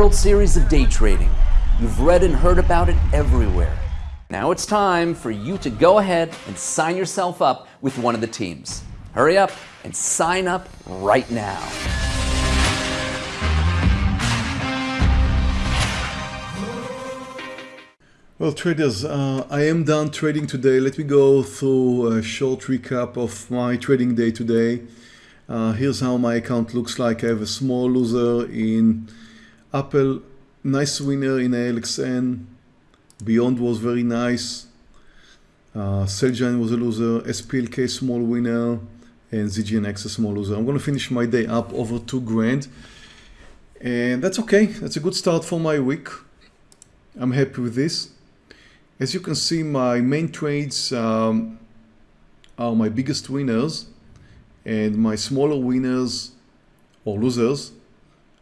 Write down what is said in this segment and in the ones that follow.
World Series of Day Trading. You've read and heard about it everywhere. Now it's time for you to go ahead and sign yourself up with one of the teams. Hurry up and sign up right now. Well, traders, uh, I am done trading today. Let me go through a short recap of my trading day today. Uh, here's how my account looks like. I have a small loser in Apple, nice winner in ALXN. Beyond was very nice. Uh, was a loser, SPLK small winner, and ZGNX a small loser. I'm going to finish my day up over two grand. And that's okay. That's a good start for my week. I'm happy with this. As you can see, my main trades um, are my biggest winners and my smaller winners or losers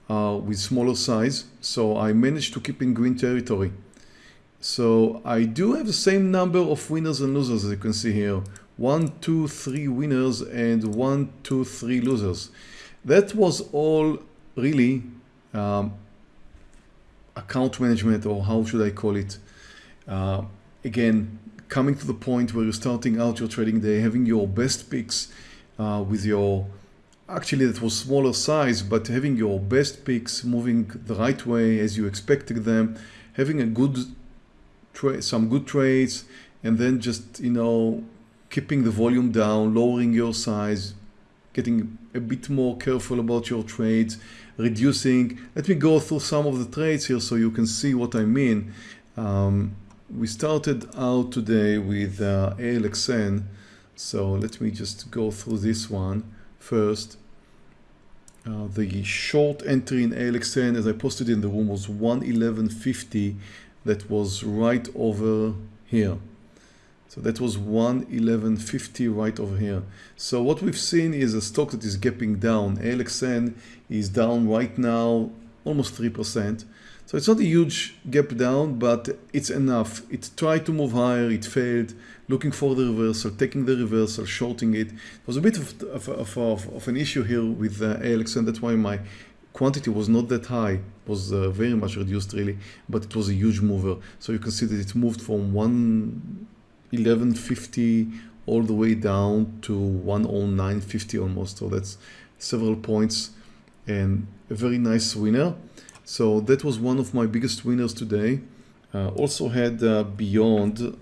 are with smaller size. So I managed to keep in green territory. So I do have the same number of winners and losers as you can see here. One, two, three winners and one, two, three losers. That was all really um, account management or how should I call it? Uh, again, coming to the point where you're starting out your trading day, having your best picks uh, with your, actually that was smaller size, but having your best picks moving the right way as you expected them, having a good some good trades, and then just, you know, keeping the volume down, lowering your size, getting a bit more careful about your trades, reducing. Let me go through some of the trades here so you can see what I mean. Um, we started out today with uh, ALXN. So let me just go through this one first. Uh, the short entry in ALXN, as I posted in the room, was 111.50. That was right over here. So that was 111.50 right over here. So what we've seen is a stock that is gapping down. ALXN is down right now almost 3%. So it's not a huge gap down, but it's enough. It tried to move higher, it failed, looking for the reversal, taking the reversal, shorting it. It was a bit of, of, of, of an issue here with uh, ALX, and that's why my quantity was not that high, it was uh, very much reduced really, but it was a huge mover. So you can see that it moved from 111.50 all the way down to 109.50 almost. So that's several points and a very nice winner. So that was one of my biggest winners today. Uh, also had uh, Beyond,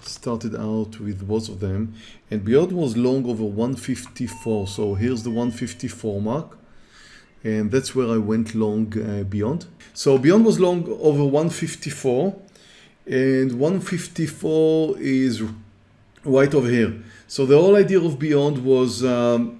started out with both of them and Beyond was long over 154. So here's the 154 mark and that's where I went long uh, Beyond. So Beyond was long over 154 and 154 is right over here. So the whole idea of Beyond was um,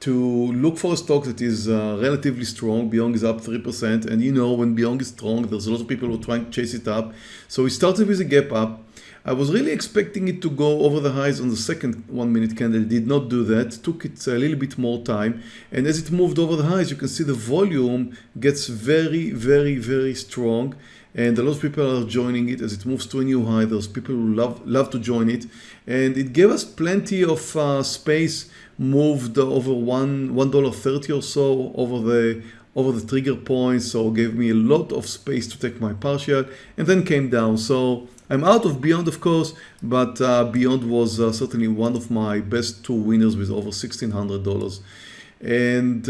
to look for a stock that is uh, relatively strong. Beyond is up 3%. And you know, when Beyond is strong, there's a lot of people who are trying to chase it up. So we started with a gap up. I was really expecting it to go over the highs on the second one minute candle. It did not do that. Took it a little bit more time. And as it moved over the highs, you can see the volume gets very, very, very strong. And a lot of people are joining it as it moves to a new high. There's people who love, love to join it. And it gave us plenty of uh, space moved over one one dollar thirty or so over the over the trigger point so gave me a lot of space to take my partial and then came down so I'm out of Beyond of course but uh, Beyond was uh, certainly one of my best two winners with over $1,600 and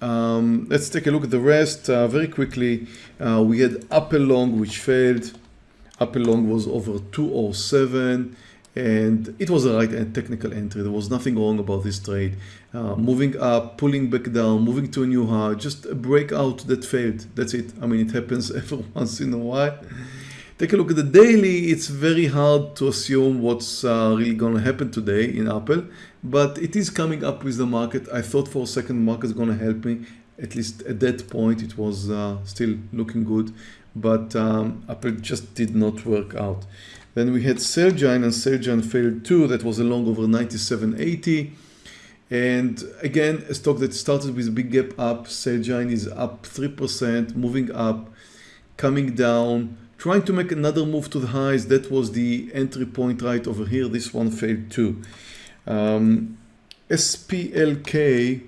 um, let's take a look at the rest uh, very quickly uh, we had Apple Long which failed Apple Long was over 207 and it was a right and technical entry. There was nothing wrong about this trade. Uh, moving up, pulling back down, moving to a new high, just a breakout that failed. That's it. I mean, it happens every once in a while. Take a look at the daily. It's very hard to assume what's uh, really going to happen today in Apple, but it is coming up with the market. I thought for a second market is going to help me. At least at that point, it was uh, still looking good, but um, Apple just did not work out. Then we had Celgene and Celgene failed too. That was a long over 97.80. And again, a stock that started with a big gap up. Celgene is up 3%, moving up, coming down, trying to make another move to the highs. That was the entry point right over here. This one failed too. Um, SPLK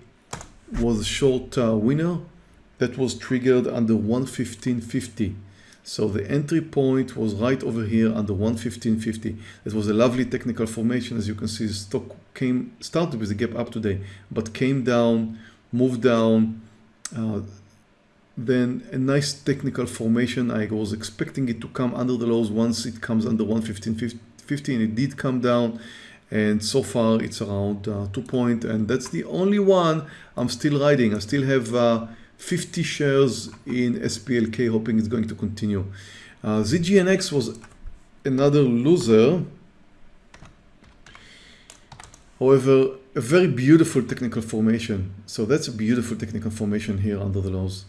was a short uh, winner. that was triggered under 115.50 so the entry point was right over here under 115.50 it was a lovely technical formation as you can see stock came started with a gap up today but came down moved down uh, then a nice technical formation. I was expecting it to come under the lows once it comes under 115.50 and it did come down and so far it's around uh, two point and that's the only one I'm still riding. I still have uh, 50 shares in SPLK hoping it's going to continue. Uh, ZGNX was another loser. However a very beautiful technical formation. So that's a beautiful technical formation here under the lows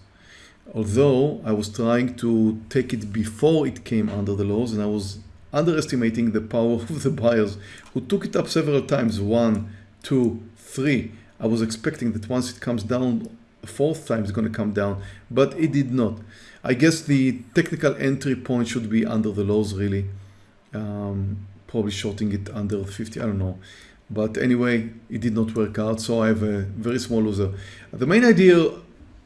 although I was trying to take it before it came under the lows and I was underestimating the power of the buyers who took it up several times one two three. I was expecting that once it comes down fourth time it's going to come down but it did not. I guess the technical entry point should be under the lows really. Um, probably shorting it under 50 I don't know. But anyway it did not work out so I have a very small loser. The main idea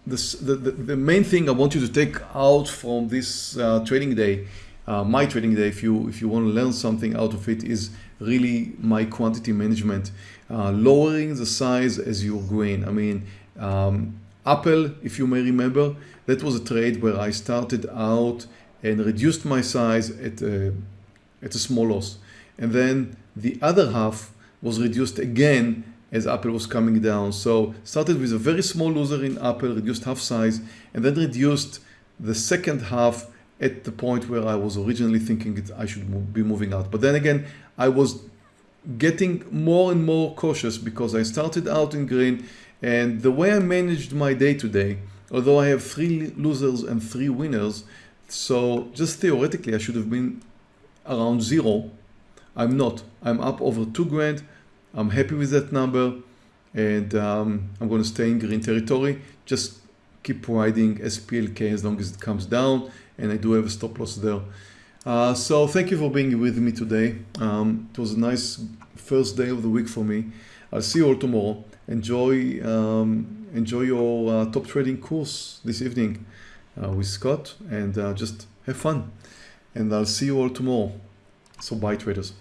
the, the, the main thing I want you to take out from this uh, trading day uh, my trading day if you if you want to learn something out of it is really my quantity management uh, lowering the size as you're going I mean um, Apple if you may remember that was a trade where I started out and reduced my size at a, at a small loss. And then the other half was reduced again as Apple was coming down so started with a very small loser in Apple reduced half size and then reduced the second half at the point where I was originally thinking it, I should be moving out. But then again, I was getting more and more cautious because I started out in green and the way I managed my day today, although I have three losers and three winners, so just theoretically I should have been around zero. I'm not. I'm up over two grand. I'm happy with that number and um, I'm going to stay in green territory. Just keep riding SPLK as long as it comes down and I do have a stop loss there. Uh, so thank you for being with me today. Um, it was a nice first day of the week for me. I'll see you all tomorrow. Enjoy, um, enjoy your uh, top trading course this evening uh, with Scott and uh, just have fun. And I'll see you all tomorrow. So bye traders.